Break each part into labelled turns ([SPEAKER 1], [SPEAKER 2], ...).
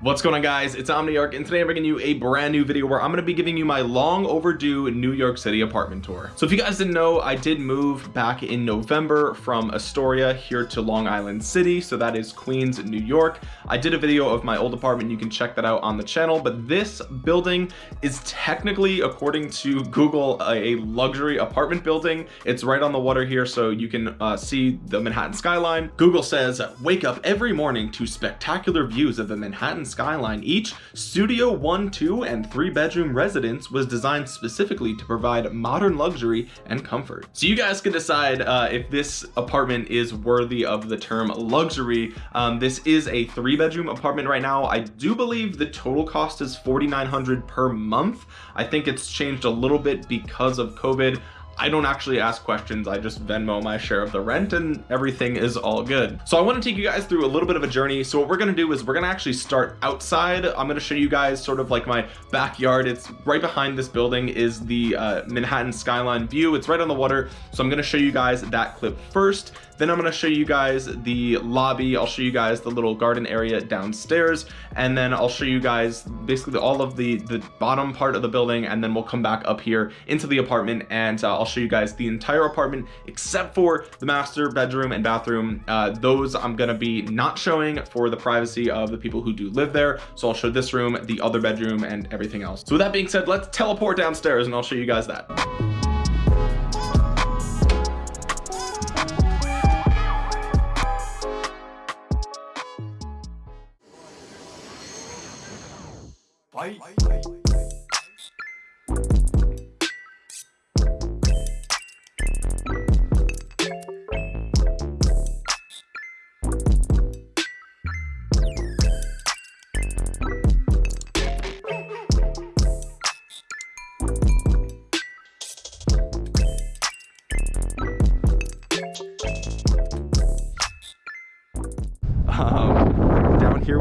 [SPEAKER 1] What's going on guys, it's Omniarch and today I'm bringing you a brand new video where I'm going to be giving you my long overdue New York City apartment tour. So if you guys didn't know, I did move back in November from Astoria here to Long Island City. So that is Queens, New York. I did a video of my old apartment. You can check that out on the channel, but this building is technically, according to Google, a luxury apartment building. It's right on the water here so you can uh, see the Manhattan skyline. Google says, wake up every morning to spectacular views of the Manhattan skyline. Each studio one, two, and three bedroom residence was designed specifically to provide modern luxury and comfort. So you guys can decide uh, if this apartment is worthy of the term luxury. Um, this is a three bedroom apartment right now. I do believe the total cost is 4,900 per month. I think it's changed a little bit because of COVID. I don't actually ask questions. I just Venmo my share of the rent and everything is all good. So I want to take you guys through a little bit of a journey. So what we're going to do is we're going to actually start outside. I'm going to show you guys sort of like my backyard. It's right behind this building is the uh, Manhattan skyline view. It's right on the water. So I'm going to show you guys that clip first. Then I'm going to show you guys the lobby. I'll show you guys the little garden area downstairs. And then I'll show you guys basically all of the, the bottom part of the building. And then we'll come back up here into the apartment and uh, I'll show you guys the entire apartment except for the master bedroom and bathroom. Uh, those I'm going to be not showing for the privacy of the people who do live there. So I'll show this room, the other bedroom and everything else. So with that being said, let's teleport downstairs and I'll show you guys that.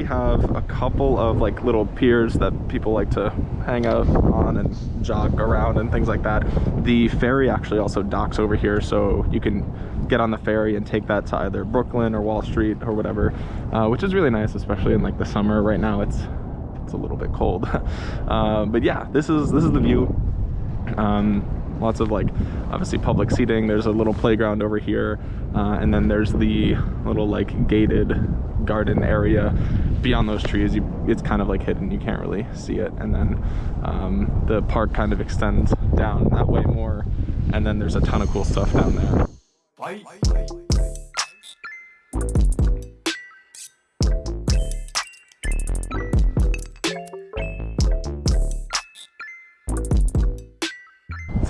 [SPEAKER 1] We have a couple of like little piers that people like to hang out on and jog around and things like that. The ferry actually also docks over here so you can get on the ferry and take that to either Brooklyn or Wall Street or whatever, uh, which is really nice, especially in like the summer. Right now it's it's a little bit cold. uh, but yeah, this is this is the view. Um, lots of like obviously public seating there's a little playground over here uh, and then there's the little like gated garden area. Beyond those trees you it's kind of like hidden. You can't really see it. And then um, the park kind of extends down that way more. And then there's a ton of cool stuff down there.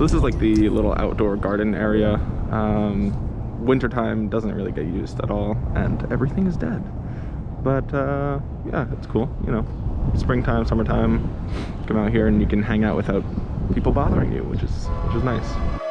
[SPEAKER 1] So this is like the little outdoor garden area. Um, wintertime doesn't really get used at all and everything is dead. But uh, yeah, it's cool, you know. Springtime, summertime, come out here and you can hang out without people bothering you, which is which is nice.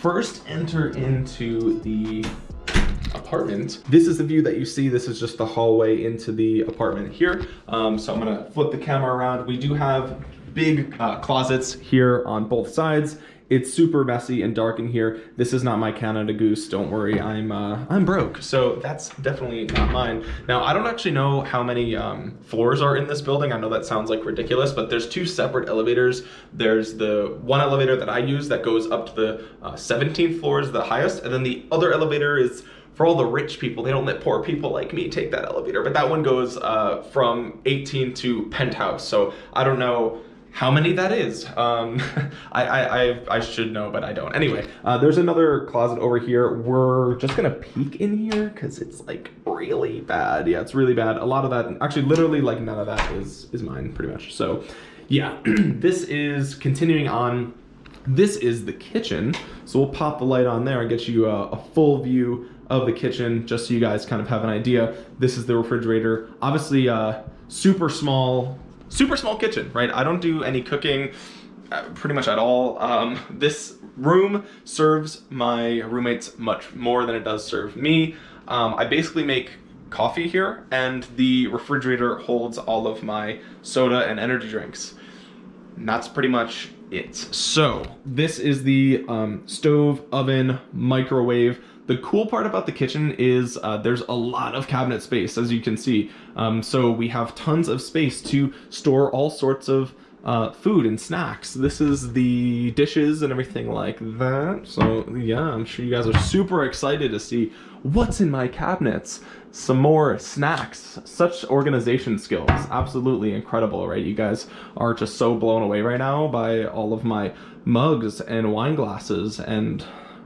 [SPEAKER 1] First enter into the apartment, this is the view that you see. This is just the hallway into the apartment here. Um, so I'm gonna flip the camera around. We do have big uh, closets here on both sides it's super messy and dark in here. This is not my Canada Goose. Don't worry, I'm uh, I'm broke. So that's definitely not mine. Now, I don't actually know how many um, floors are in this building. I know that sounds like ridiculous, but there's two separate elevators. There's the one elevator that I use that goes up to the uh, 17th floor is the highest. And then the other elevator is for all the rich people, they don't let poor people like me take that elevator. But that one goes uh, from 18 to penthouse. So I don't know how many that is. Um, I, I, I, should know, but I don't. Anyway, uh, there's another closet over here. We're just gonna peek in here because it's like really bad. Yeah, it's really bad. A lot of that, actually literally like none of that is, is mine pretty much. So yeah, this is continuing on. This is the kitchen. So we'll pop the light on there and get you a, a full view of the kitchen just so you guys kind of have an idea. This is the refrigerator. Obviously, uh, super small super small kitchen, right? I don't do any cooking uh, pretty much at all. Um, this room serves my roommates much more than it does serve me. Um, I basically make coffee here and the refrigerator holds all of my soda and energy drinks. And that's pretty much it. So this is the um, stove, oven, microwave. The cool part about the kitchen is uh, there's a lot of cabinet space, as you can see. Um, so we have tons of space to store all sorts of uh, food and snacks. This is the dishes and everything like that. So yeah, I'm sure you guys are super excited to see what's in my cabinets. Some more snacks, such organization skills, absolutely incredible, right? You guys are just so blown away right now by all of my mugs and wine glasses and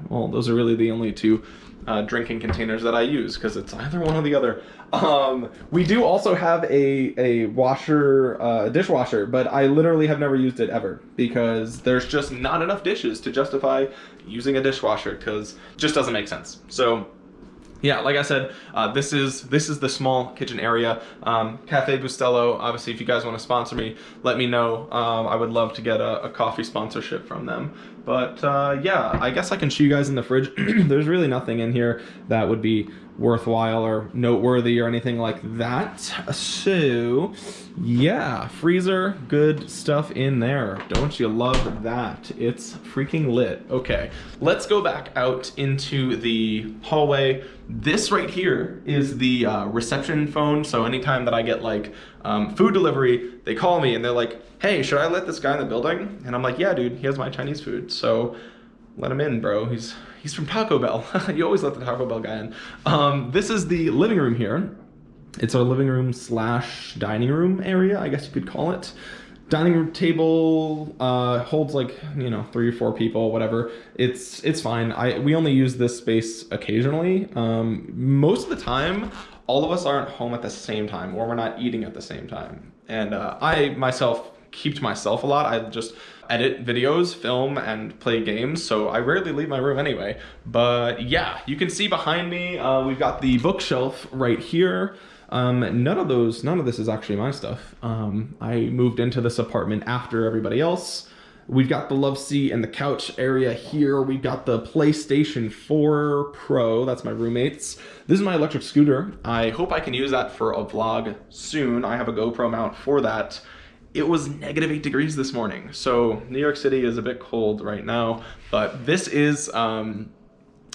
[SPEAKER 1] well, those are really the only two uh, drinking containers that I use because it's either one or the other. Um, we do also have a, a washer, uh, dishwasher, but I literally have never used it ever because there's just not enough dishes to justify using a dishwasher because just doesn't make sense. So yeah, like I said, uh, this is this is the small kitchen area. Um, Cafe Bustelo, obviously, if you guys want to sponsor me, let me know. Um, I would love to get a, a coffee sponsorship from them. But uh, yeah, I guess I can show you guys in the fridge. There's really nothing in here that would be worthwhile or noteworthy or anything like that. So yeah, freezer, good stuff in there. Don't you love that? It's freaking lit. Okay, let's go back out into the hallway. This right here is the uh, reception phone. So anytime that I get like um, food delivery, they call me and they're like, hey, should I let this guy in the building? And I'm like, yeah, dude, he has my Chinese food. So let him in, bro. He's he's from Taco Bell. you always let the Taco Bell guy in. Um, this is the living room here. It's our living room slash dining room area, I guess you could call it. Dining room table uh, holds like you know three or four people, whatever. It's it's fine. I we only use this space occasionally. Um, most of the time, all of us aren't home at the same time, or we're not eating at the same time. And uh, I myself keep to myself a lot. I just edit videos, film, and play games, so I rarely leave my room anyway. But yeah, you can see behind me, uh, we've got the bookshelf right here. Um, none of those, none of this is actually my stuff. Um, I moved into this apartment after everybody else. We've got the love seat and the couch area here. We've got the PlayStation 4 Pro. That's my roommate's. This is my electric scooter. I hope I can use that for a vlog soon. I have a GoPro mount for that it was negative eight degrees this morning. So New York City is a bit cold right now, but this is um,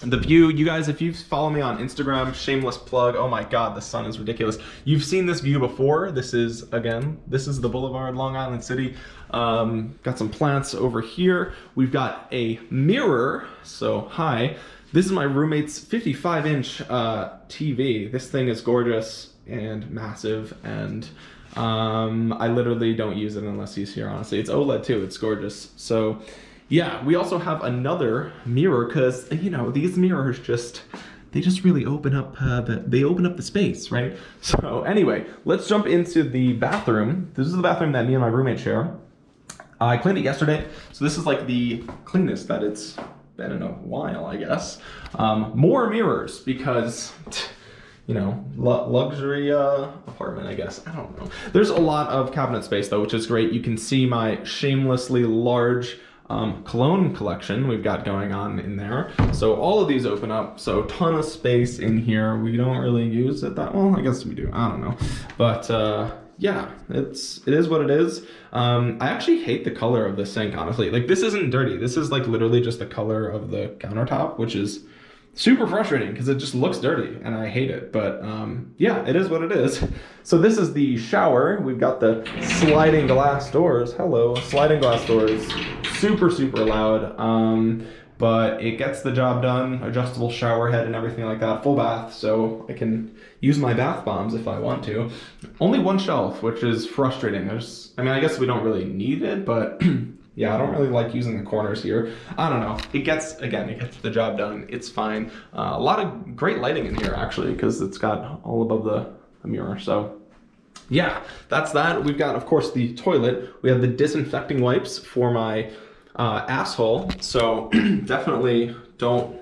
[SPEAKER 1] the view. You guys, if you follow me on Instagram, shameless plug. Oh my God, the sun is ridiculous. You've seen this view before. This is, again, this is the Boulevard, Long Island City. Um, got some plants over here. We've got a mirror. So hi, this is my roommate's 55 inch uh, TV. This thing is gorgeous and massive and um, I literally don't use it unless he's here, honestly. It's OLED too, it's gorgeous. So yeah, we also have another mirror because, you know, these mirrors just, they just really open up, uh, the, they open up the space, right? So anyway, let's jump into the bathroom. This is the bathroom that me and my roommate share. I cleaned it yesterday, so this is like the cleanest that it's been in a while, I guess. Um, more mirrors because you know, luxury uh, apartment, I guess. I don't know. There's a lot of cabinet space though, which is great. You can see my shamelessly large um, cologne collection we've got going on in there. So all of these open up. So ton of space in here. We don't really use it that well. I guess we do. I don't know. But uh, yeah, it's it is what it is. Um, I actually hate the color of the sink, honestly. Like this isn't dirty. This is like literally just the color of the countertop, which is super frustrating because it just looks dirty and I hate it. But um, yeah, it is what it is. So this is the shower. We've got the sliding glass doors. Hello, sliding glass doors. Super, super loud. Um, but it gets the job done. Adjustable shower head and everything like that. Full bath, so I can use my bath bombs if I want to. Only one shelf, which is frustrating. There's, I mean, I guess we don't really need it, but yeah, I don't really like using the corners here. I don't know. It gets, again, it gets the job done. It's fine. Uh, a lot of great lighting in here, actually, because it's got all above the, the mirror, so yeah, that's that. We've got, of course, the toilet. We have the disinfecting wipes for my uh, asshole. So definitely don't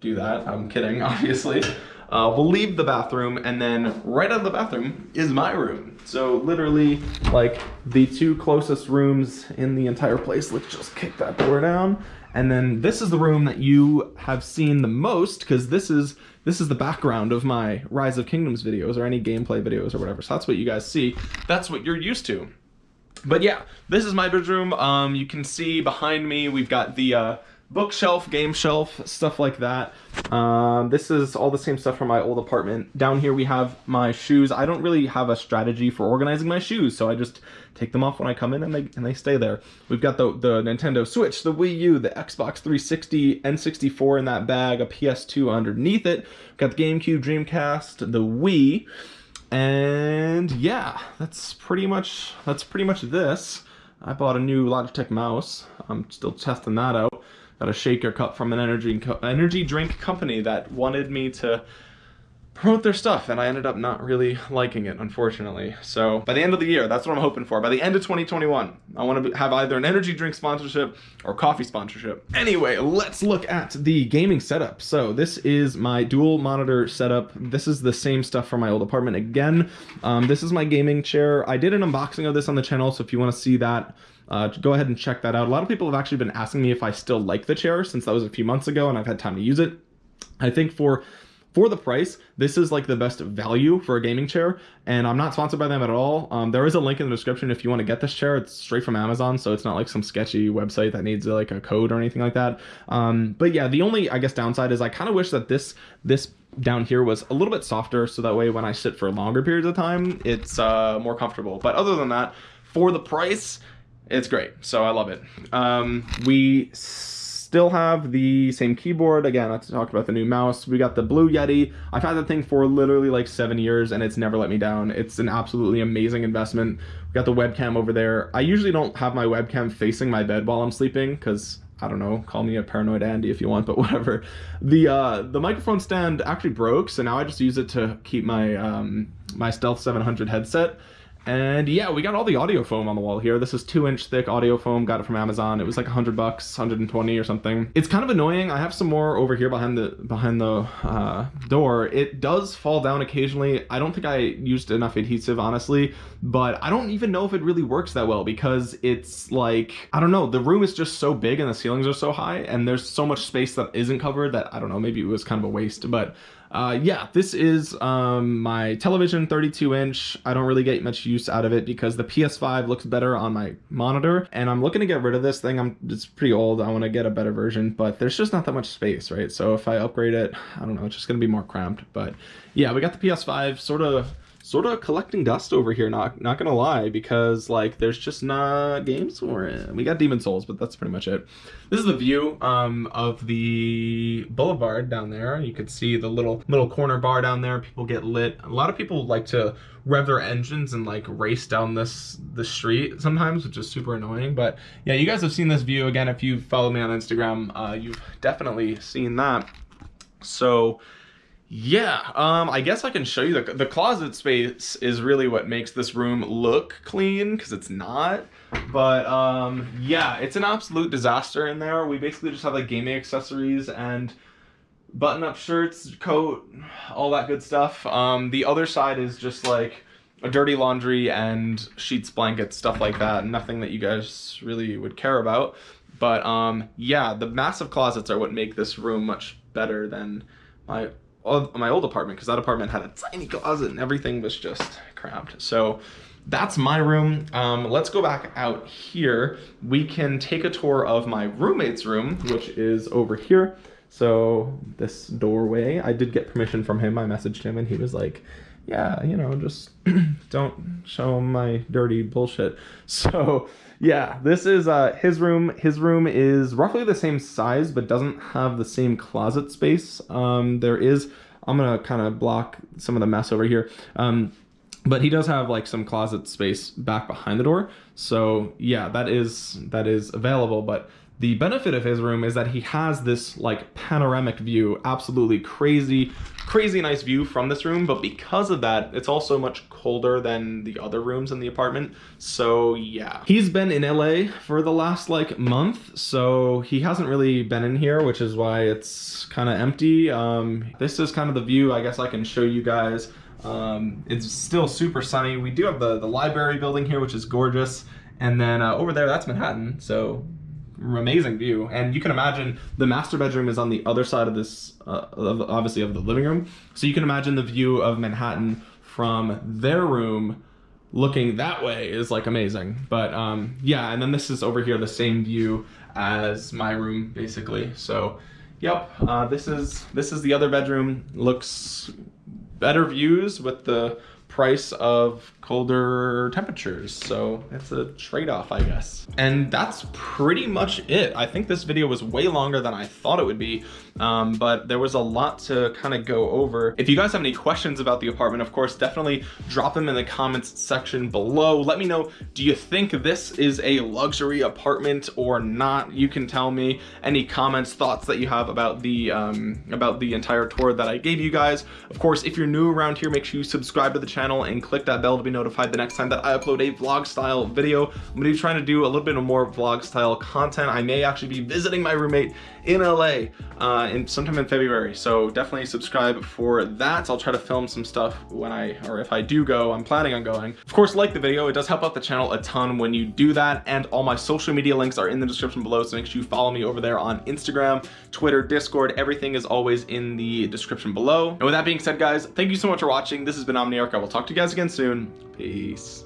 [SPEAKER 1] do that. I'm kidding, obviously. Uh, we'll leave the bathroom and then right out of the bathroom is my room. So literally like the two closest rooms in the entire place. Let's just kick that door down. And then this is the room that you have seen the most because this is this is the background of my Rise of Kingdoms videos or any gameplay videos or whatever. So that's what you guys see. That's what you're used to but yeah, this is my bedroom. Um, you can see behind me, we've got the uh, bookshelf, game shelf, stuff like that. Um, this is all the same stuff from my old apartment. Down here we have my shoes. I don't really have a strategy for organizing my shoes, so I just take them off when I come in and they, and they stay there. We've got the, the Nintendo Switch, the Wii U, the Xbox 360, N64 in that bag, a PS2 underneath it. We've got the GameCube, Dreamcast, the Wii. And yeah, that's pretty much that's pretty much this. I bought a new Logitech mouse. I'm still testing that out. Got a shaker cup from an energy energy drink company that wanted me to promote their stuff and I ended up not really liking it unfortunately. So by the end of the year that's what I'm hoping for. By the end of 2021 I want to have either an energy drink sponsorship or coffee sponsorship. Anyway let's look at the gaming setup. So this is my dual monitor setup. This is the same stuff from my old apartment again. Um, this is my gaming chair. I did an unboxing of this on the channel so if you want to see that uh, go ahead and check that out. A lot of people have actually been asking me if I still like the chair since that was a few months ago and I've had time to use it. I think for for the price, this is like the best value for a gaming chair, and I'm not sponsored by them at all. Um, there is a link in the description if you want to get this chair. It's straight from Amazon, so it's not like some sketchy website that needs like a code or anything like that. Um, but yeah, the only I guess downside is I kind of wish that this this down here was a little bit softer, so that way when I sit for longer periods of time, it's uh, more comfortable. But other than that, for the price, it's great. So I love it. Um, we still have the same keyboard. Again, I talked about the new mouse. We got the Blue Yeti. I've had that thing for literally like seven years and it's never let me down. It's an absolutely amazing investment. We got the webcam over there. I usually don't have my webcam facing my bed while I'm sleeping because I don't know, call me a paranoid Andy if you want, but whatever. The uh, the microphone stand actually broke, so now I just use it to keep my um, my Stealth 700 headset and yeah, we got all the audio foam on the wall here. This is two inch thick audio foam, got it from Amazon. It was like 100 bucks, 120 or something. It's kind of annoying. I have some more over here behind the behind the uh, door. It does fall down occasionally. I don't think I used enough adhesive, honestly, but I don't even know if it really works that well because it's like, I don't know, the room is just so big and the ceilings are so high and there's so much space that isn't covered that I don't know, maybe it was kind of a waste, but uh, yeah, this is um, my television 32 inch. I don't really get much use out of it because the PS5 looks better on my monitor and I'm looking to get rid of this thing. I'm It's pretty old. I want to get a better version, but there's just not that much space, right? So if I upgrade it, I don't know, it's just going to be more cramped. But yeah, we got the PS5 sort of sort of collecting dust over here not not gonna lie because like there's just not games for it. We got Demon's Souls but that's pretty much it. This is the view um of the boulevard down there. You could see the little little corner bar down there. People get lit. A lot of people like to rev their engines and like race down this the street sometimes which is super annoying. But yeah you guys have seen this view. Again if you follow me on instagram uh, you've definitely seen that. So yeah, um, I guess I can show you the, the closet space is really what makes this room look clean because it's not. But um, yeah, it's an absolute disaster in there. We basically just have like gaming accessories and button-up shirts, coat, all that good stuff. Um, the other side is just like a dirty laundry and sheets, blankets, stuff like that. Nothing that you guys really would care about. But um, yeah, the massive closets are what make this room much better than my my old apartment because that apartment had a tiny closet and everything was just cramped. So that's my room. Um, let's go back out here. We can take a tour of my roommate's room, which is over here. So this doorway, I did get permission from him. I messaged him and he was like, yeah, you know, just don't show him my dirty bullshit. So yeah, this is uh, his room. His room is roughly the same size, but doesn't have the same closet space. Um, there is, I'm gonna kind of block some of the mess over here. Um, but he does have like some closet space back behind the door. So yeah, that is that is available. But the benefit of his room is that he has this like panoramic view, absolutely crazy, crazy nice view from this room. But because of that, it's also much colder than the other rooms in the apartment. So yeah, he's been in LA for the last like month. So he hasn't really been in here, which is why it's kind of empty. Um, this is kind of the view I guess I can show you guys. Um, it's still super sunny. We do have the, the library building here, which is gorgeous. And then uh, over there, that's Manhattan. So amazing view. And you can imagine the master bedroom is on the other side of this uh, obviously of the living room. So you can imagine the view of manhattan from their room looking that way is like amazing. But um yeah and then this is over here the same view as my room basically. So yep uh, this is this is the other bedroom. Looks better views with the price of colder temperatures. So it's a trade-off, I guess. And that's pretty much it. I think this video was way longer than I thought it would be, um, but there was a lot to kind of go over. If you guys have any questions about the apartment, of course, definitely drop them in the comments section below. Let me know, do you think this is a luxury apartment or not? You can tell me any comments, thoughts that you have about the, um, about the entire tour that I gave you guys. Of course, if you're new around here, make sure you subscribe to the channel and click that bell to be notified the next time that I upload a vlog style video. I'm gonna be trying to do a little bit of more vlog style content. I may actually be visiting my roommate in LA uh, in sometime in February. So definitely subscribe for that. I'll try to film some stuff when I, or if I do go, I'm planning on going. Of course, like the video, it does help out the channel a ton when you do that. And all my social media links are in the description below. So make sure you follow me over there on Instagram, Twitter, Discord. Everything is always in the description below. And with that being said, guys, thank you so much for watching. This has been Omniarch. I will talk to you guys again soon. Peace.